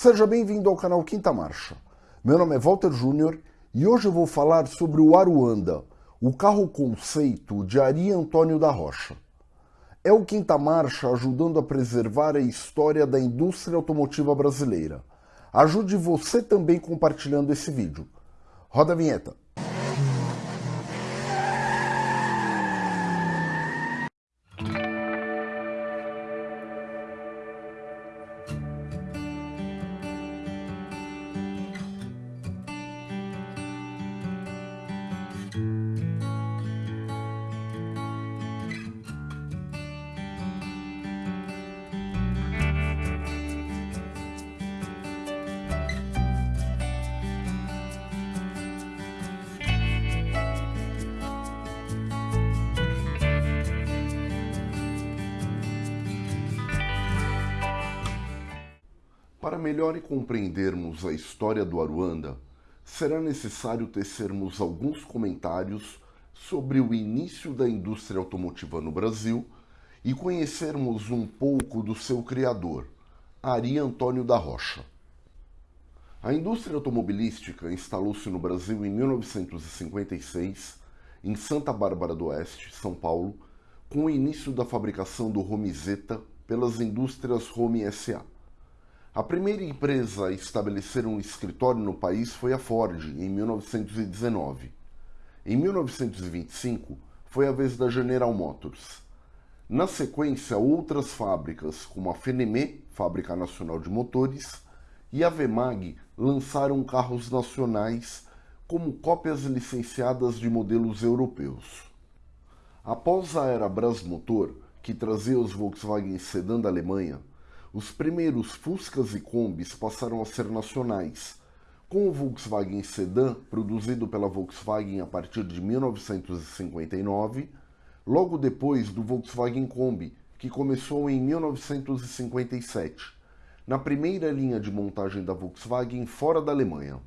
Seja bem-vindo ao canal Quinta Marcha. Meu nome é Walter Júnior e hoje eu vou falar sobre o Aruanda, o carro conceito de Ari Antônio da Rocha. É o Quinta Marcha ajudando a preservar a história da indústria automotiva brasileira. Ajude você também compartilhando esse vídeo. Roda a vinheta. Para melhor compreendermos a história do Aruanda, será necessário tecermos alguns comentários sobre o início da indústria automotiva no Brasil e conhecermos um pouco do seu criador, Ari Antônio da Rocha. A indústria automobilística instalou-se no Brasil em 1956, em Santa Bárbara do Oeste, São Paulo, com o início da fabricação do Romizeta pelas indústrias Rome S.A. A primeira empresa a estabelecer um escritório no país foi a Ford, em 1919. Em 1925, foi a vez da General Motors. Na sequência, outras fábricas, como a Fenemé, Fábrica Nacional de Motores, e a Vemag lançaram carros nacionais como cópias licenciadas de modelos europeus. Após a era Brasmotor, que trazia os Volkswagen Sedan da Alemanha, os primeiros Fuscas e Kombis passaram a ser nacionais, com o Volkswagen Sedan, produzido pela Volkswagen a partir de 1959, logo depois do Volkswagen Kombi, que começou em 1957, na primeira linha de montagem da Volkswagen fora da Alemanha.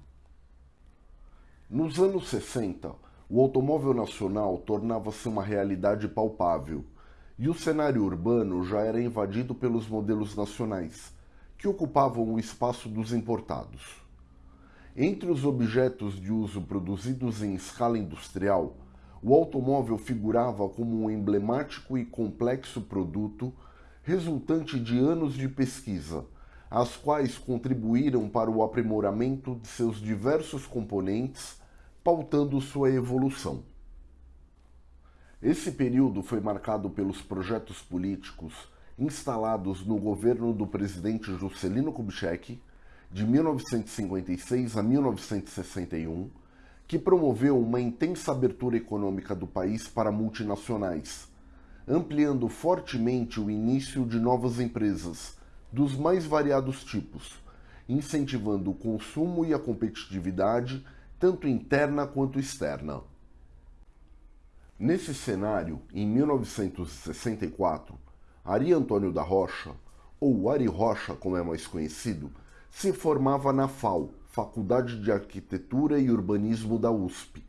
Nos anos 60, o automóvel nacional tornava-se uma realidade palpável, e o cenário urbano já era invadido pelos modelos nacionais, que ocupavam o espaço dos importados. Entre os objetos de uso produzidos em escala industrial, o automóvel figurava como um emblemático e complexo produto resultante de anos de pesquisa, as quais contribuíram para o aprimoramento de seus diversos componentes, pautando sua evolução. Esse período foi marcado pelos projetos políticos instalados no governo do presidente Juscelino Kubitschek, de 1956 a 1961, que promoveu uma intensa abertura econômica do país para multinacionais, ampliando fortemente o início de novas empresas, dos mais variados tipos, incentivando o consumo e a competitividade, tanto interna quanto externa. Nesse cenário, em 1964, Ari Antônio da Rocha, ou Ari Rocha como é mais conhecido, se formava na FAO, Faculdade de Arquitetura e Urbanismo da USP,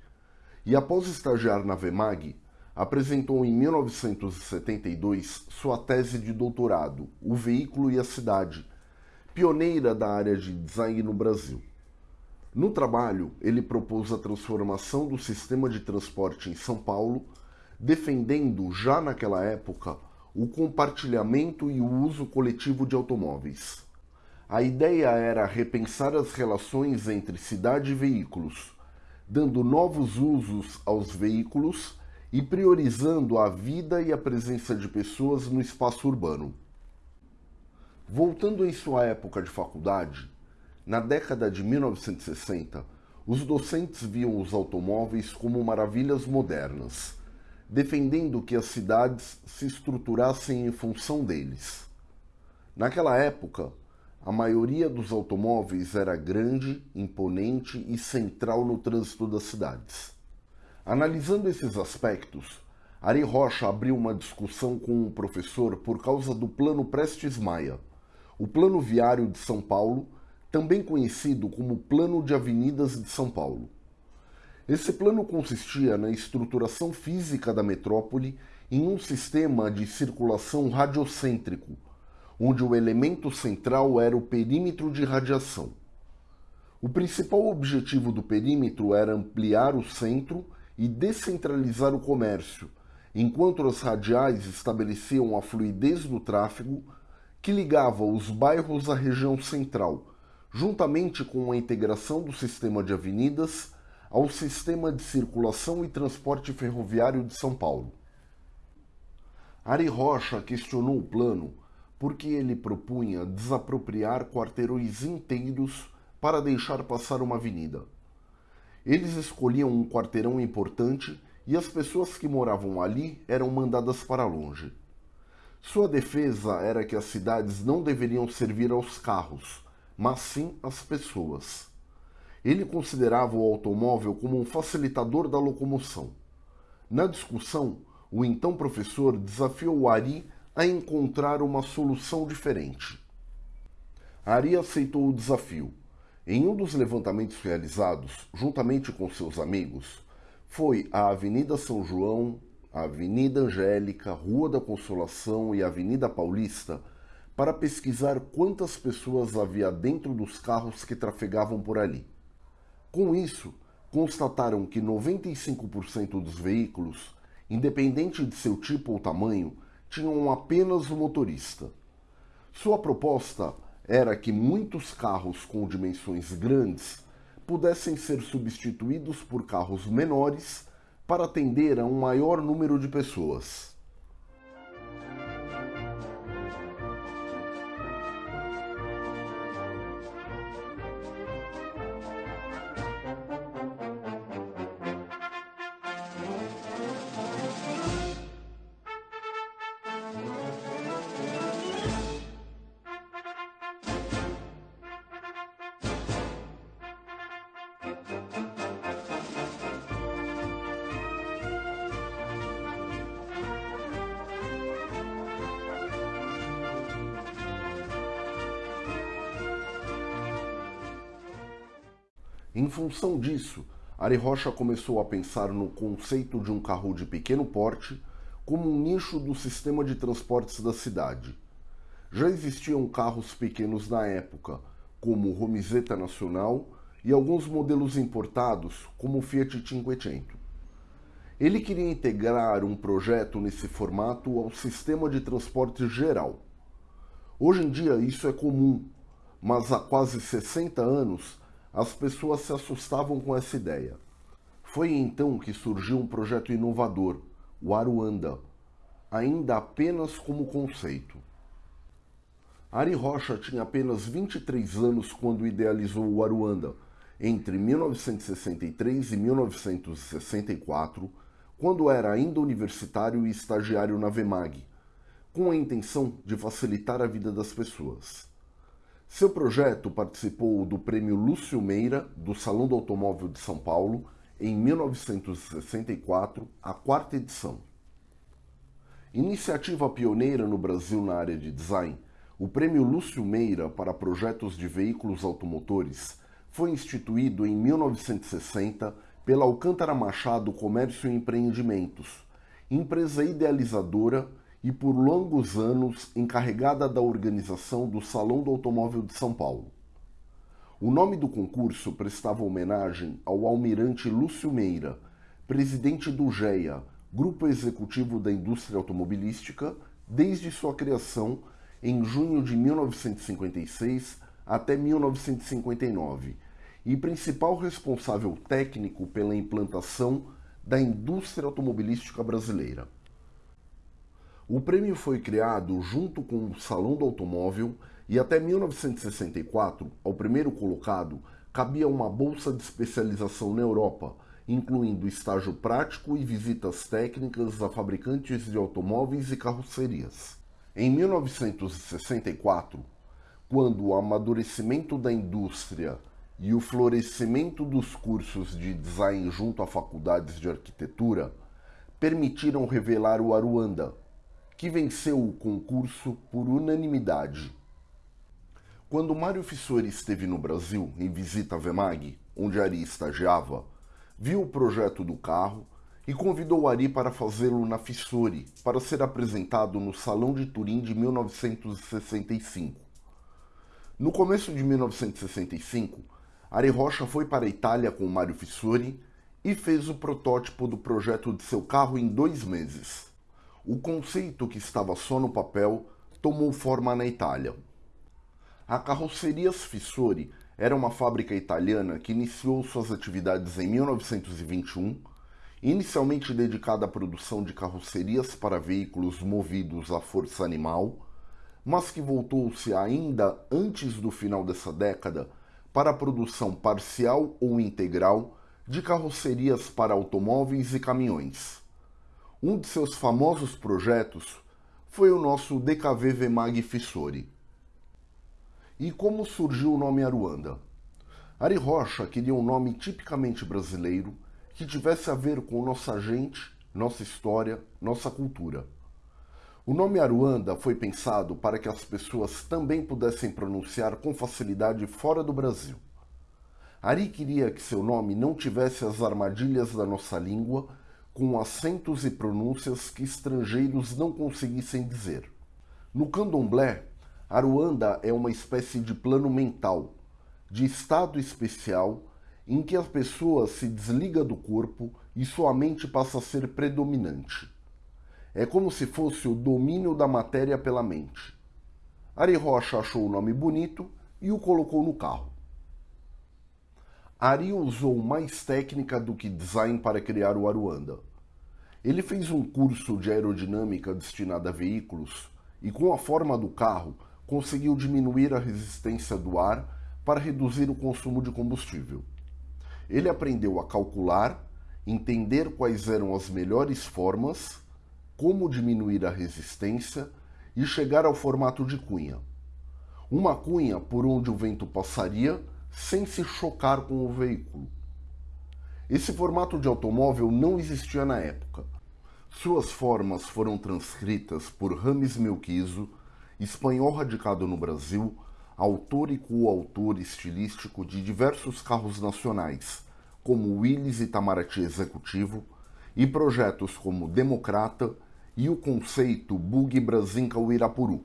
e após estagiar na VEMAG, apresentou em 1972 sua tese de doutorado, O Veículo e a Cidade, pioneira da área de design no Brasil. No trabalho, ele propôs a transformação do sistema de transporte em São Paulo, defendendo já naquela época o compartilhamento e o uso coletivo de automóveis. A ideia era repensar as relações entre cidade e veículos, dando novos usos aos veículos e priorizando a vida e a presença de pessoas no espaço urbano. Voltando em sua época de faculdade, na década de 1960, os docentes viam os automóveis como maravilhas modernas, defendendo que as cidades se estruturassem em função deles. Naquela época, a maioria dos automóveis era grande, imponente e central no trânsito das cidades. Analisando esses aspectos, Ari Rocha abriu uma discussão com o professor por causa do Plano Prestes Maia, o Plano Viário de São Paulo, também conhecido como Plano de Avenidas de São Paulo. Esse plano consistia na estruturação física da metrópole em um sistema de circulação radiocêntrico, onde o elemento central era o perímetro de radiação. O principal objetivo do perímetro era ampliar o centro e descentralizar o comércio, enquanto as radiais estabeleciam a fluidez do tráfego que ligava os bairros à região central, juntamente com a integração do sistema de avenidas ao sistema de circulação e transporte ferroviário de São Paulo. Ari Rocha questionou o plano porque ele propunha desapropriar quarteirões inteiros para deixar passar uma avenida. Eles escolhiam um quarteirão importante e as pessoas que moravam ali eram mandadas para longe. Sua defesa era que as cidades não deveriam servir aos carros, mas sim às pessoas. Ele considerava o automóvel como um facilitador da locomoção. Na discussão, o então professor desafiou Ari a encontrar uma solução diferente. Ari aceitou o desafio. Em um dos levantamentos realizados, juntamente com seus amigos, foi a Avenida São João, a Avenida Angélica, Rua da Consolação e Avenida Paulista para pesquisar quantas pessoas havia dentro dos carros que trafegavam por ali. Com isso, constataram que 95% dos veículos independente de seu tipo ou tamanho, tinham apenas o motorista. Sua proposta era que muitos carros com dimensões grandes pudessem ser substituídos por carros menores para atender a um maior número de pessoas. Em função disso, Ari Rocha começou a pensar no conceito de um carro de pequeno porte como um nicho do sistema de transportes da cidade. Já existiam carros pequenos na época, como o Romizeta Nacional e alguns modelos importados, como o Fiat Cinquecento. Ele queria integrar um projeto nesse formato ao sistema de transporte geral. Hoje em dia isso é comum, mas há quase 60 anos as pessoas se assustavam com essa ideia. Foi então que surgiu um projeto inovador, o Aruanda, ainda apenas como conceito. Ari Rocha tinha apenas 23 anos quando idealizou o Aruanda, entre 1963 e 1964, quando era ainda universitário e estagiário na VEMAG, com a intenção de facilitar a vida das pessoas. Seu projeto participou do Prêmio Lúcio Meira do Salão do Automóvel de São Paulo em 1964, a quarta edição. Iniciativa pioneira no Brasil na área de design, o Prêmio Lúcio Meira para projetos de veículos automotores foi instituído em 1960 pela Alcântara Machado Comércio e Empreendimentos, empresa idealizadora e por longos anos encarregada da organização do Salão do Automóvel de São Paulo. O nome do concurso prestava homenagem ao almirante Lúcio Meira, presidente do GEA, Grupo Executivo da Indústria Automobilística, desde sua criação em junho de 1956 até 1959, e principal responsável técnico pela implantação da indústria automobilística brasileira. O prêmio foi criado junto com o Salão do Automóvel e até 1964, ao primeiro colocado, cabia uma bolsa de especialização na Europa, incluindo estágio prático e visitas técnicas a fabricantes de automóveis e carrocerias. Em 1964, quando o amadurecimento da indústria e o florescimento dos cursos de design junto a faculdades de arquitetura permitiram revelar o Aruanda, que venceu o concurso por unanimidade. Quando Mário Fissori esteve no Brasil em visita à Vemag, onde Ari estagiava, viu o projeto do carro e convidou Ari para fazê-lo na Fissori, para ser apresentado no Salão de Turim de 1965. No começo de 1965, Ari Rocha foi para a Itália com Mário Fissori e fez o protótipo do projeto de seu carro em dois meses. O conceito que estava só no papel tomou forma na Itália. A Carrocerias Fissori era uma fábrica italiana que iniciou suas atividades em 1921, inicialmente dedicada à produção de carrocerias para veículos movidos à força animal, mas que voltou-se ainda antes do final dessa década para a produção parcial ou integral de carrocerias para automóveis e caminhões. Um de seus famosos projetos foi o nosso DKV Vemag Fissori. E como surgiu o nome Aruanda? Ari Rocha queria um nome tipicamente brasileiro que tivesse a ver com nossa gente, nossa história, nossa cultura. O nome Aruanda foi pensado para que as pessoas também pudessem pronunciar com facilidade fora do Brasil. Ari queria que seu nome não tivesse as armadilhas da nossa língua, com acentos e pronúncias que estrangeiros não conseguissem dizer. No candomblé, Aruanda é uma espécie de plano mental, de estado especial, em que a pessoa se desliga do corpo e sua mente passa a ser predominante. É como se fosse o domínio da matéria pela mente. Ari Rocha achou o nome bonito e o colocou no carro. Ari usou mais técnica do que design para criar o Aruanda. Ele fez um curso de aerodinâmica destinado a veículos e, com a forma do carro, conseguiu diminuir a resistência do ar para reduzir o consumo de combustível. Ele aprendeu a calcular, entender quais eram as melhores formas como diminuir a resistência e chegar ao formato de cunha. Uma cunha por onde o vento passaria sem se chocar com o veículo. Esse formato de automóvel não existia na época. Suas formas foram transcritas por Rames Melquizo, espanhol radicado no Brasil, autor e coautor estilístico de diversos carros nacionais, como Willys Itamaraty Executivo, e projetos como Democrata e o conceito Bug Brasinca Uirapuru.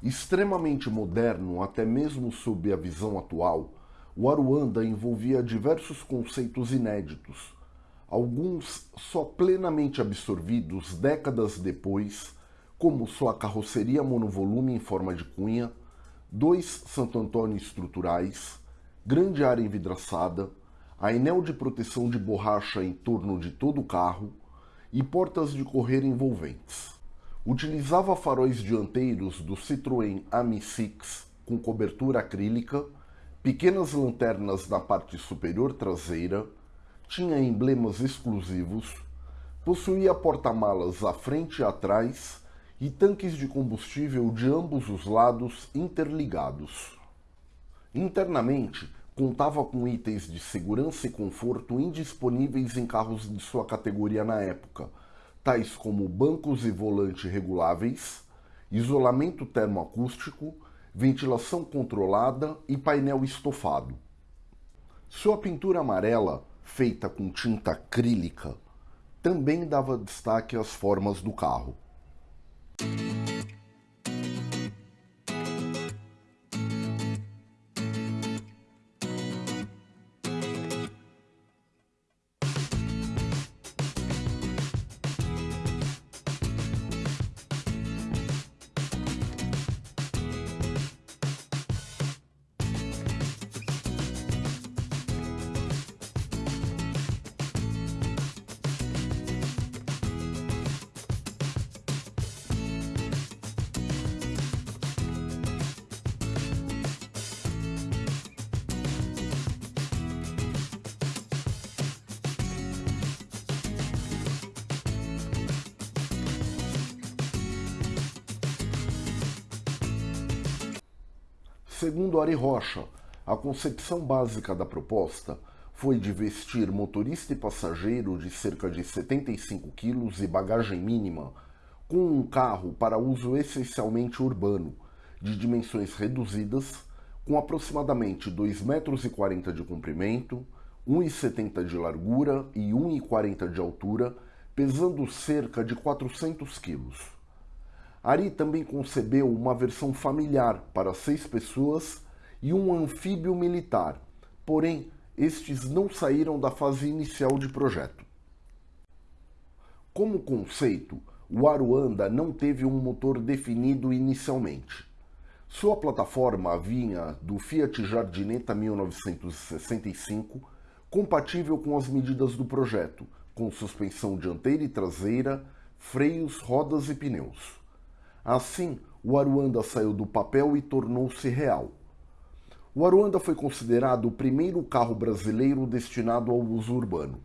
Extremamente moderno, até mesmo sob a visão atual, o Aruanda envolvia diversos conceitos inéditos, alguns só plenamente absorvidos décadas depois, como sua carroceria monovolume em forma de cunha, dois Santo Antônio estruturais, grande área envidraçada, anel de proteção de borracha em torno de todo o carro e portas de correr envolventes. Utilizava faróis dianteiros do Citroën Ami 6 com cobertura acrílica, pequenas lanternas na parte superior traseira, tinha emblemas exclusivos, possuía porta-malas à frente e atrás e tanques de combustível de ambos os lados interligados. Internamente, contava com itens de segurança e conforto indisponíveis em carros de sua categoria na época, tais como bancos e volante reguláveis, isolamento termoacústico, ventilação controlada e painel estofado. Sua pintura amarela, feita com tinta acrílica, também dava destaque às formas do carro. Segundo Ari Rocha, a concepção básica da proposta foi de vestir motorista e passageiro de cerca de 75 quilos e bagagem mínima com um carro para uso essencialmente urbano, de dimensões reduzidas, com aproximadamente 2,40 metros de comprimento, 1,70 de largura e 1,40 de altura, pesando cerca de 400 quilos. Ari também concebeu uma versão familiar para seis pessoas e um anfíbio militar, porém estes não saíram da fase inicial de projeto. Como conceito, o Aruanda não teve um motor definido inicialmente. Sua plataforma vinha do Fiat Jardineta 1965, compatível com as medidas do projeto, com suspensão dianteira e traseira, freios, rodas e pneus. Assim, o Aruanda saiu do papel e tornou-se real. O Aruanda foi considerado o primeiro carro brasileiro destinado ao uso urbano.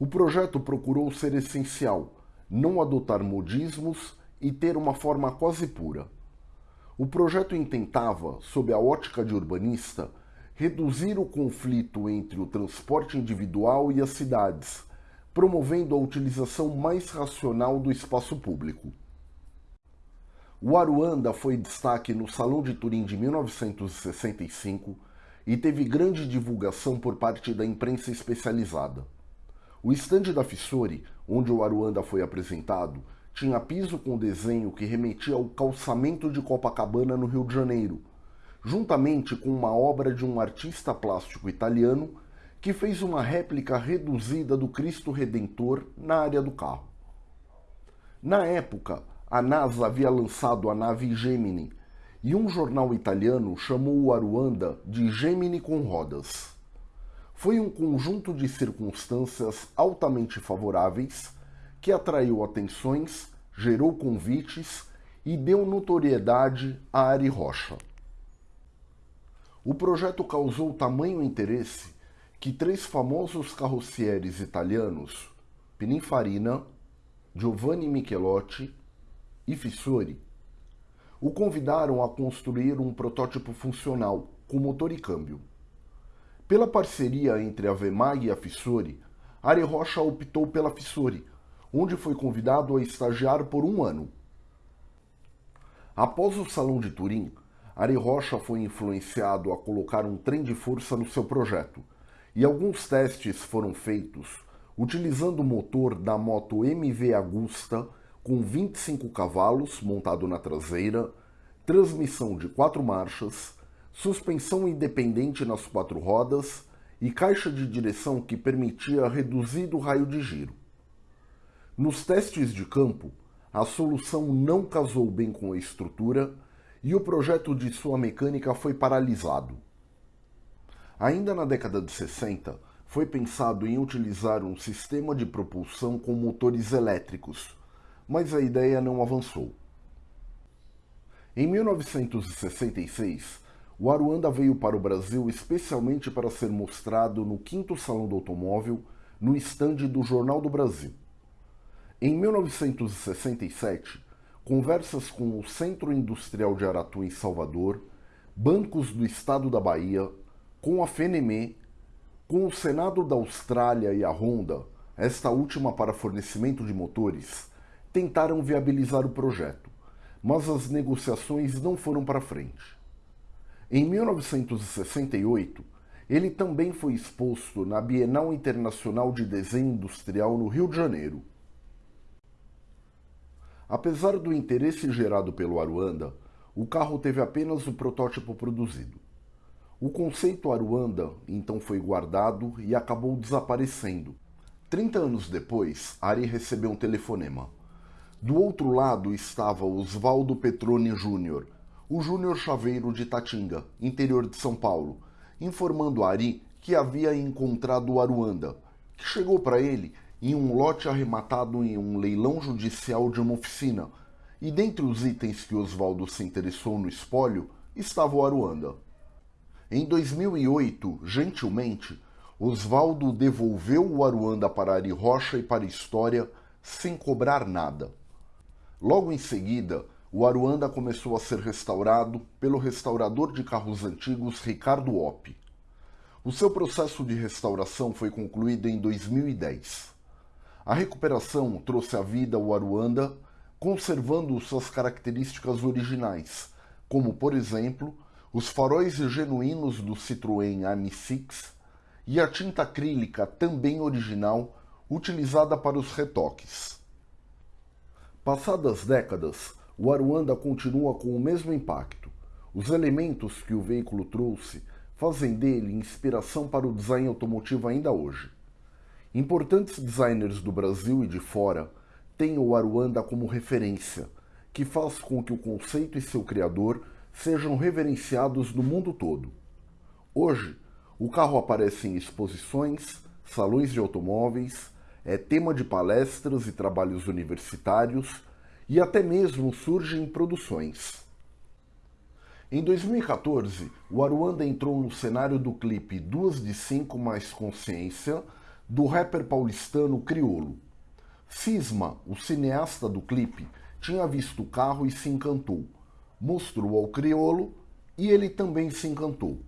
O projeto procurou ser essencial, não adotar modismos e ter uma forma quase pura. O projeto intentava, sob a ótica de urbanista, reduzir o conflito entre o transporte individual e as cidades, promovendo a utilização mais racional do espaço público. O Aruanda foi destaque no Salão de Turim de 1965 e teve grande divulgação por parte da imprensa especializada. O estande da Fissori, onde o Aruanda foi apresentado, tinha piso com desenho que remetia ao calçamento de Copacabana no Rio de Janeiro, juntamente com uma obra de um artista plástico italiano que fez uma réplica reduzida do Cristo Redentor na área do carro. Na época, a NASA havia lançado a nave Gemini e um jornal italiano chamou o Aruanda de Gemini com rodas. Foi um conjunto de circunstâncias altamente favoráveis que atraiu atenções, gerou convites e deu notoriedade a Ari Rocha. O projeto causou tamanho interesse que três famosos carrocieres italianos, Pininfarina, Giovanni Michelotti e Fissori o convidaram a construir um protótipo funcional com motor e câmbio. Pela parceria entre a Vemag e a Fissori, Ari Rocha optou pela Fissori, onde foi convidado a estagiar por um ano. Após o Salão de Turim, Ari Rocha foi influenciado a colocar um trem de força no seu projeto, e alguns testes foram feitos utilizando o motor da moto MV Agusta com 25 cavalos montado na traseira, transmissão de quatro marchas, suspensão independente nas quatro rodas e caixa de direção que permitia reduzido raio de giro. Nos testes de campo, a solução não casou bem com a estrutura e o projeto de sua mecânica foi paralisado. Ainda na década de 60, foi pensado em utilizar um sistema de propulsão com motores elétricos, mas a ideia não avançou. Em 1966, o Aruanda veio para o Brasil especialmente para ser mostrado no 5 Salão do Automóvel, no estande do Jornal do Brasil. Em 1967, conversas com o Centro Industrial de Aratu em Salvador, bancos do Estado da Bahia, com a FENEME, com o Senado da Austrália e a Honda, esta última para fornecimento de motores, tentaram viabilizar o projeto, mas as negociações não foram para frente. Em 1968, ele também foi exposto na Bienal Internacional de Desenho Industrial no Rio de Janeiro. Apesar do interesse gerado pelo Aruanda, o carro teve apenas o protótipo produzido. O conceito Aruanda então foi guardado e acabou desaparecendo. Trinta anos depois, Ari recebeu um telefonema. Do outro lado estava Oswaldo Petroni Júnior, o Júnior Chaveiro de Tatinga, interior de São Paulo, informando a Ari que havia encontrado o Aruanda, que chegou para ele em um lote arrematado em um leilão judicial de uma oficina, e dentre os itens que Oswaldo se interessou no espólio estava o Aruanda. Em 2008, gentilmente, Oswaldo devolveu o Aruanda para Ari Rocha e para a história sem cobrar nada. Logo em seguida, o Aruanda começou a ser restaurado pelo restaurador de carros antigos Ricardo Opp. O seu processo de restauração foi concluído em 2010. A recuperação trouxe à vida o Aruanda, conservando suas características originais, como, por exemplo, os faróis genuínos do Citroën AM6 e a tinta acrílica também original utilizada para os retoques. Passadas décadas, o Aruanda continua com o mesmo impacto. Os elementos que o veículo trouxe fazem dele inspiração para o design automotivo ainda hoje. Importantes designers do Brasil e de fora têm o Aruanda como referência, que faz com que o conceito e seu criador sejam reverenciados no mundo todo. Hoje, o carro aparece em exposições, salões de automóveis, é tema de palestras e trabalhos universitários e até mesmo surge em produções. Em 2014, o Aruanda entrou no cenário do clipe Duas de Cinco Mais Consciência, do rapper paulistano Criolo. Cisma, o cineasta do clipe, tinha visto o carro e se encantou. Mostrou ao Criolo e ele também se encantou.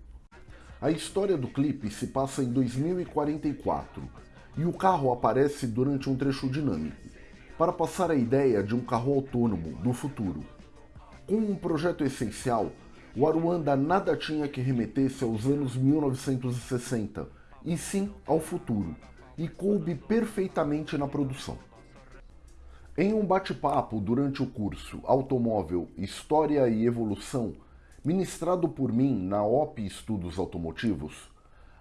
A história do clipe se passa em 2044 e o carro aparece durante um trecho dinâmico, para passar a ideia de um carro autônomo do futuro. Com um projeto essencial, o Aruanda nada tinha que remeter-se aos anos 1960, e sim ao futuro, e coube perfeitamente na produção. Em um bate-papo durante o curso Automóvel, História e Evolução, ministrado por mim na OP Estudos Automotivos,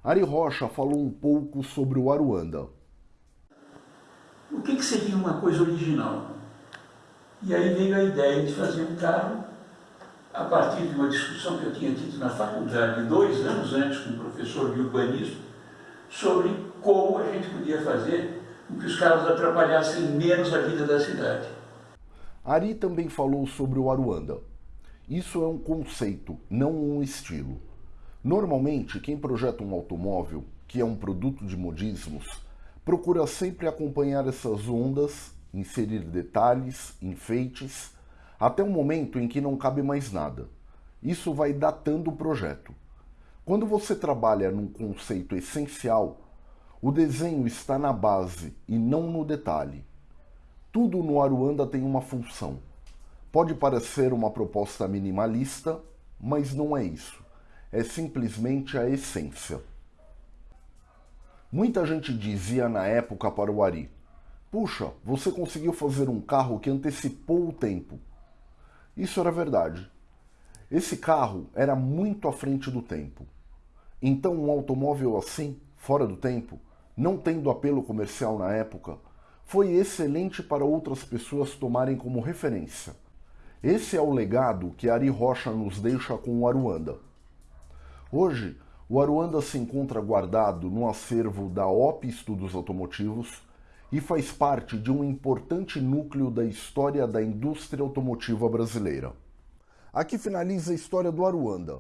Ari Rocha falou um pouco sobre o Aruanda. O que, que seria uma coisa original? E aí veio a ideia de fazer um carro a partir de uma discussão que eu tinha tido na faculdade dois anos antes com o professor de urbanismo sobre como a gente podia fazer com que os carros atrapalhassem menos a vida da cidade. Ari também falou sobre o Aruanda. Isso é um conceito, não um estilo. Normalmente, quem projeta um automóvel, que é um produto de modismos, procura sempre acompanhar essas ondas, inserir detalhes, enfeites, até o momento em que não cabe mais nada. Isso vai datando o projeto. Quando você trabalha num conceito essencial, o desenho está na base e não no detalhe. Tudo no Aruanda tem uma função. Pode parecer uma proposta minimalista, mas não é isso. É simplesmente a essência. Muita gente dizia na época para o Ari: Puxa, você conseguiu fazer um carro que antecipou o tempo. Isso era verdade. Esse carro era muito à frente do tempo. Então, um automóvel assim, fora do tempo, não tendo apelo comercial na época, foi excelente para outras pessoas tomarem como referência. Esse é o legado que Ari Rocha nos deixa com o Aruanda. Hoje, o Aruanda se encontra guardado no acervo da OP Estudos Automotivos e faz parte de um importante núcleo da história da indústria automotiva brasileira. Aqui finaliza a história do Aruanda.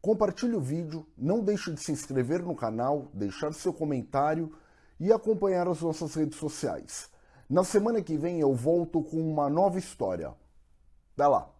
Compartilhe o vídeo, não deixe de se inscrever no canal, deixar seu comentário e acompanhar as nossas redes sociais. Na semana que vem eu volto com uma nova história. Até lá!